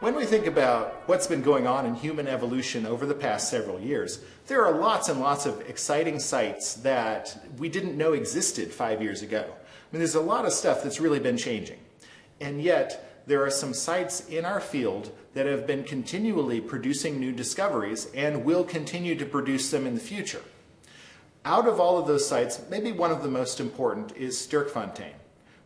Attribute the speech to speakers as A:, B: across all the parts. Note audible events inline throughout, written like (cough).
A: When we think about what's been going on in human evolution over the past several years, there are lots and lots of exciting sites that we didn't know existed five years ago. I mean, there's a lot of stuff that's really been changing. And yet, there are some sites in our field that have been continually producing new discoveries and will continue to produce them in the future. Out of all of those sites, maybe one of the most important is Sterkfontein.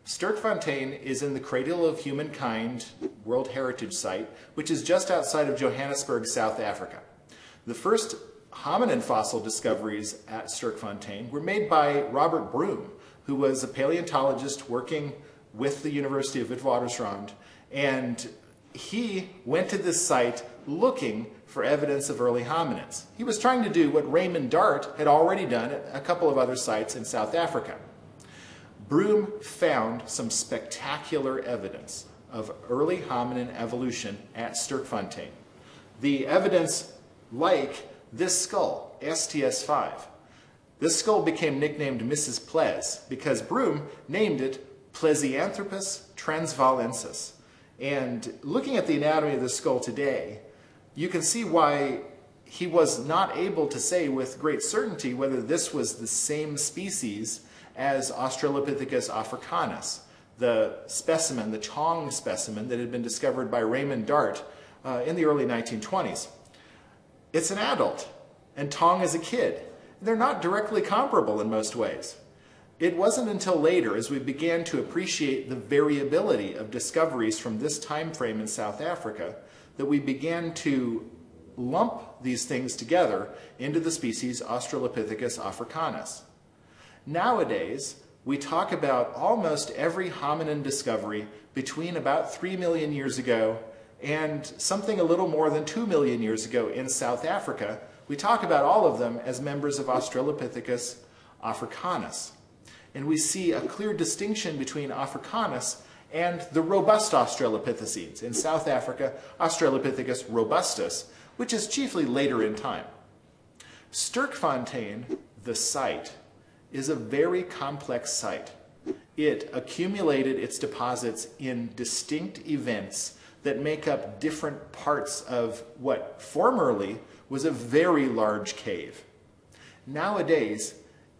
A: Sterkfontein is in the Cradle of Humankind World Heritage Site, which is just outside of Johannesburg, South Africa. The first hominin fossil discoveries at Sterkfontein were made by Robert Broom, who was a paleontologist working with the University of Witwatersrand, and he went to this site looking for evidence of early hominins. He was trying to do what Raymond Dart had already done at a couple of other sites in South Africa. Broom found some spectacular evidence of early hominin evolution at Sterkfontein. The evidence like this skull, STS-5. This skull became nicknamed Mrs. Ples because Broom named it Plesianthropus transvaalensis. And looking at the anatomy of the skull today, you can see why he was not able to say with great certainty whether this was the same species as Australopithecus africanus, the specimen, the Taung specimen that had been discovered by Raymond Dart uh, in the early 1920s. It's an adult, and Taung is a kid. They're not directly comparable in most ways. It wasn't until later, as we began to appreciate the variability of discoveries from this time frame in South Africa, that we began to lump these things together into the species Australopithecus africanus. Nowadays, we talk about almost every hominin discovery between about 3 million years ago and something a little more than 2 million years ago in South Africa. We talk about all of them as members of Australopithecus africanus. And we see a clear distinction between africanus and the robust Australopithecines. In South Africa, Australopithecus robustus, which is chiefly later in time. Sterkfontein, the site, is a very complex site. It accumulated its deposits in distinct events that make up different parts of what formerly was a very large cave. Nowadays,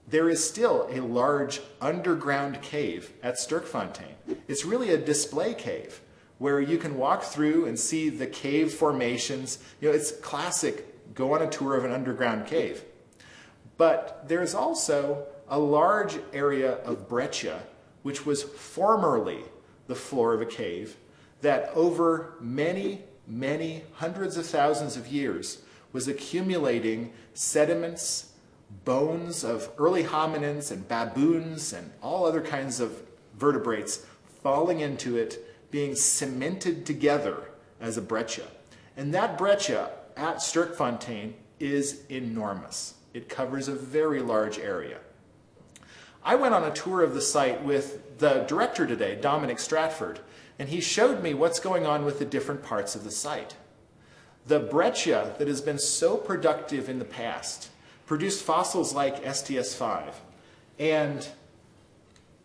A: there is still a large underground cave at Sterkfontein. It's really a display cave where you can walk through and see the cave formations. You know, it's classic, go on a tour of an underground cave. But there's also a large area of breccia, which was formerly the floor of a cave, that over many, many hundreds of thousands of years was accumulating sediments, bones of early hominins and baboons and all other kinds of vertebrates falling into it, being cemented together as a breccia. And that breccia at Sterkfontein is enormous. It covers a very large area. I went on a tour of the site with the director today, Dominic Stratford, and he showed me what's going on with the different parts of the site. The breccia that has been so productive in the past produced fossils like STS-5 and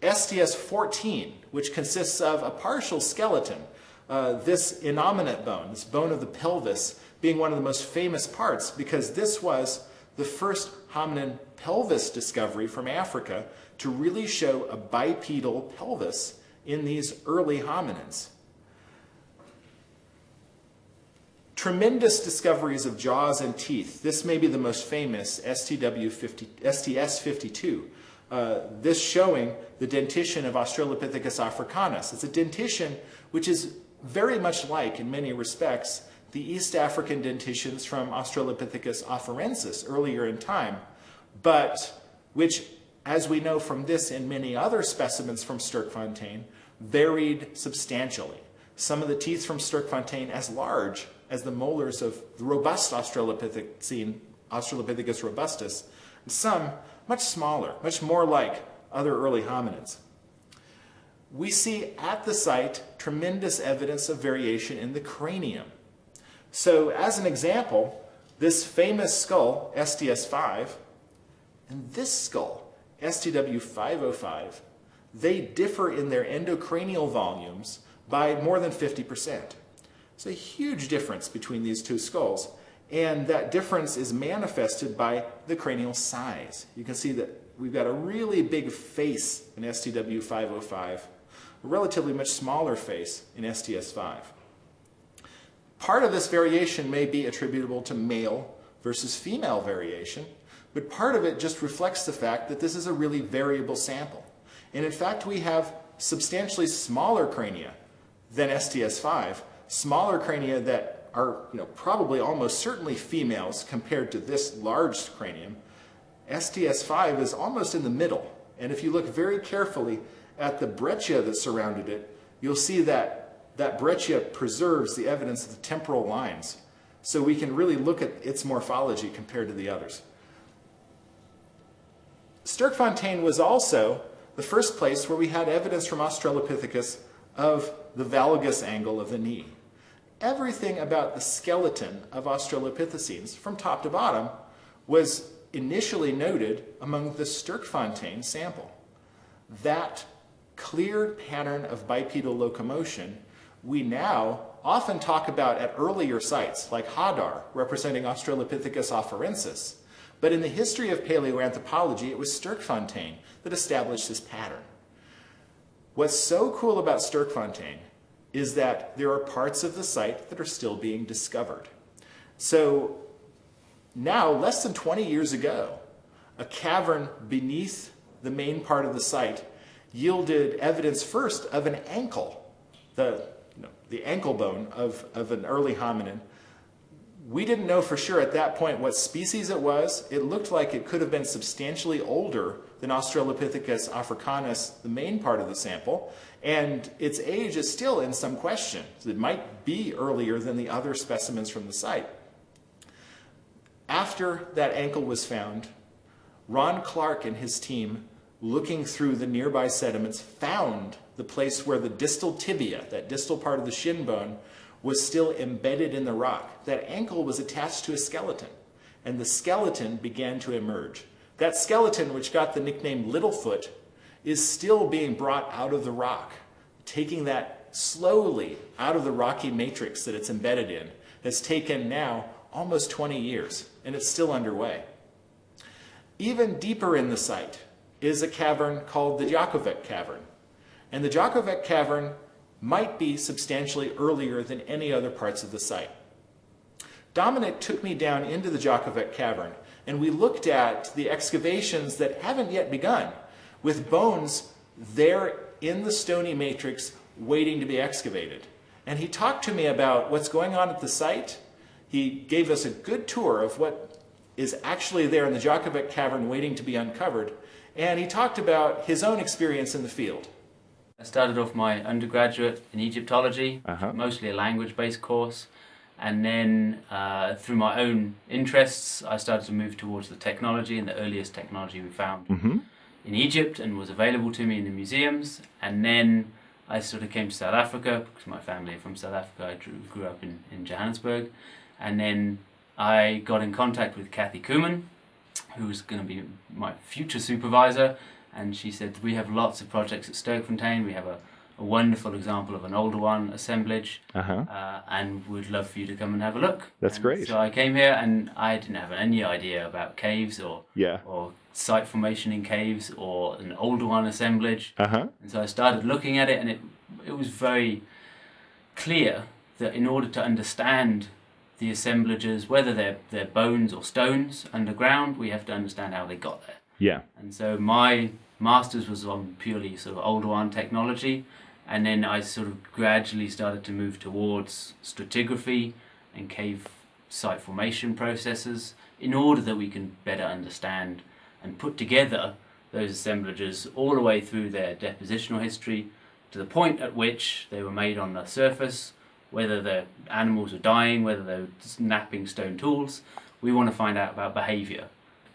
A: STS-14, which consists of a partial skeleton, uh, this innominate bone, this bone of the pelvis, being one of the most famous parts because this was the first hominin pelvis discovery from Africa to really show a bipedal pelvis in these early hominins. Tremendous discoveries of jaws and teeth. This may be the most famous, STW50, STS-52. Uh, this showing the dentition of Australopithecus africanus. It's a dentition which is very much like, in many respects, the East African dentitions from Australopithecus afarensis earlier in time, but which as we know from this and many other specimens from Sterkfontein, varied substantially. Some of the teeth from Sterkfontein as large as the molars of the robust Australopithecine, Australopithecus robustus, and some much smaller, much more like other early hominids. We see at the site tremendous evidence of variation in the cranium. So as an example, this famous skull, STS-5, and this skull, STW505, they differ in their endocranial volumes by more than 50%. It's a huge difference between these two skulls. And that difference is manifested by the cranial size. You can see that we've got a really big face in STW505, a relatively much smaller face in STS5. Part of this variation may be attributable to male versus female variation, but part of it just reflects the fact that this is a really variable sample. And in fact, we have substantially smaller crania than STS5, smaller crania that are you know, probably almost certainly females compared to this large cranium. STS5 is almost in the middle. And if you look very carefully at the breccia that surrounded it, you'll see that that breccia preserves the evidence of the temporal lines. So we can really look at its morphology compared to the others. Sterkfontein was also the first place where we had evidence from Australopithecus of the valgus angle of the knee. Everything about the skeleton of Australopithecines, from top to bottom, was initially noted among the Sterkfontein sample. That clear pattern of bipedal locomotion we now often talk about at earlier sites, like Hadar, representing Australopithecus afarensis. But in the history of paleoanthropology, it was Sterkfontein that established this pattern. What's so cool about Sterkfontein is that there are parts of the site that are still being discovered. So now, less than 20 years ago, a cavern beneath the main part of the site yielded evidence first of an ankle, the, you know, the ankle bone of, of an early hominin. We didn't know for sure at that point what species it was. It looked like it could have been substantially older than Australopithecus africanus, the main part of the sample, and its age is still in some question. It might be earlier than the other specimens from the site. After that ankle was found, Ron Clarke and his team, looking through the nearby sediments, found the place where the distal tibia, that distal part of the shin bone, was still embedded in the rock. That ankle was attached to a skeleton, and the skeleton began to emerge. That skeleton, which got the nickname Littlefoot, is still being brought out of the rock. Taking that slowly out of the rocky matrix that it's embedded in has taken now almost 20 years, and it's still underway. Even deeper in the site is a cavern called the Jacovec Cavern. And the Jacovec Cavern might be substantially earlier than any other parts of the site. Dominic took me down into the Jacovec Cavern and we looked at the excavations that haven't yet begun with bones there in the stony matrix waiting to be excavated. And he talked to me about what's going on at the site. He gave us a good tour of what is actually there in the Jacovec cavern waiting to be uncovered. And he talked about his own experience in the field.
B: I started off my undergraduate in Egyptology, uh -huh. mostly a language-based course. And then uh, through my own interests, I started to move towards the technology and the earliest technology we found mm -hmm. in Egypt and was available to me in the museums. And then I sort of came to South Africa because my family are from South Africa. I drew, grew up in, in Johannesburg. And then I got in contact with Kathy Kuman, who was going to be my future supervisor. And she said, we have lots of projects at Sterkfontein. We have a a wonderful example of an Oldowan assemblage uh-huh. uh, and would love for you to come and have a look.
C: That's
B: and
C: great.
B: So I came here and I didn't have any idea about caves or yeah. or site formation in caves or an Oldowan assemblage. Uh-huh. And so I started looking at it and it it was very clear that in order to understand the assemblages, whether they're, they're bones or stones underground, we have to understand how they got there.
C: Yeah.
B: And so my master's was on purely sort of Oldowan technology and then I sort of gradually started to move towards stratigraphy and cave site formation processes in order that we can better understand and put together those assemblages all the way through their depositional history to the point at which they were made on the surface, whether the animals were dying, whether they were snapping stone tools. We want to find out about behavior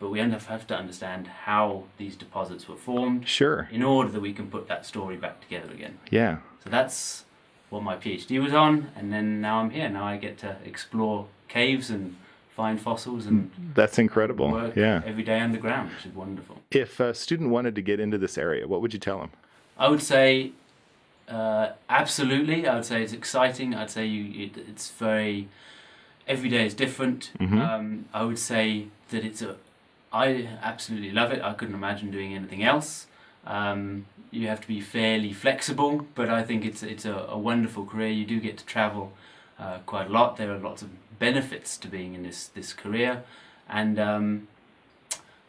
B: but we have to understand how these deposits were formed.
C: Sure.
B: In order that we can put that story back together again.
C: Yeah.
B: So that's what my PhD was on, and then now I'm here. Now I get to explore caves and find fossils and
C: that's incredible yeah
B: every day underground which is wonderful
C: if a student wanted to get into this area what would you tell them
B: i would say Uh, absolutely, I would say it's exciting. I'd say you, it, it's very every day is different.
C: Mhm.
B: Um, I would say that it's a. I absolutely love it. I couldn't imagine doing anything else. Um, you have to be fairly flexible, but I think it's it's a, a wonderful career. You do get to travel uh, quite a lot. There are lots of benefits to being in this this career, and um,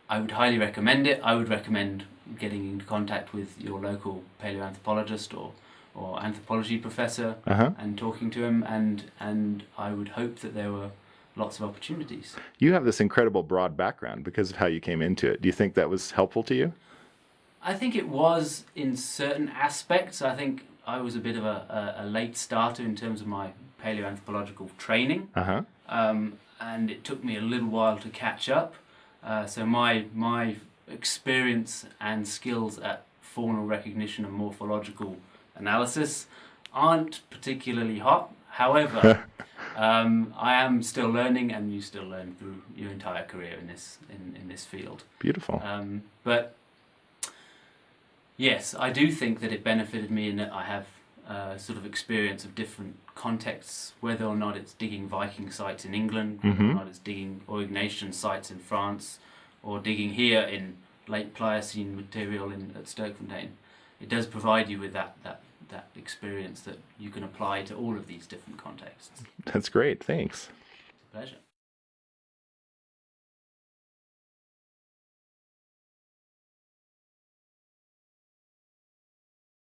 B: I would highly recommend it. I would recommend getting into contact with your local paleoanthropologist or or anthropology professor
C: Uh-huh.
B: and talking to him, and and I would hope that there were lots of opportunities.
C: You have this incredible broad background because of how you came into it. Do you think that was helpful to you?
B: I think it was in certain aspects. I think I was a bit of a, a, a late starter in terms of my paleoanthropological training,
C: Uh-huh.
B: um, and it took me a little while to catch up. Uh, so my my experience and skills at faunal recognition and morphological analysis aren't particularly hot. However, (laughs) um, I am still learning, and you still learn through your entire career in this in, in this field.
C: Beautiful.
B: Um, but yes, I do think that it benefited me in that I have uh, sort of experience of different contexts, whether or not it's digging Viking sites in England, whether or
C: Mhm.
B: not it's digging Aurignacian sites in France, or digging here in late Pliocene material in at Sterkfontein. It does provide you with that, that, that experience that you can apply to all of these different contexts.
C: That's great. Thanks.
B: It's a pleasure.